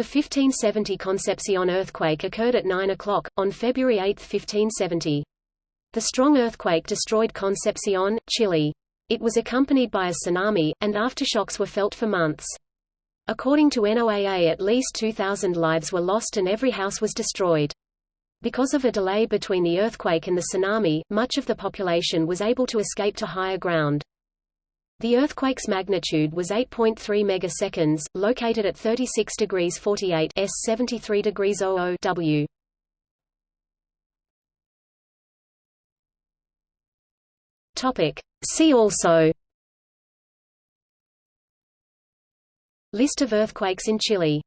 The 1570 Concepcion earthquake occurred at 9 o'clock, on February 8, 1570. The strong earthquake destroyed Concepcion, Chile. It was accompanied by a tsunami, and aftershocks were felt for months. According to NOAA at least 2,000 lives were lost and every house was destroyed. Because of a delay between the earthquake and the tsunami, much of the population was able to escape to higher ground. The earthquake's magnitude was 8.3 megaseconds, located at 36 degrees 48 s 73 degrees 00 W. Topic. See also List of earthquakes in Chile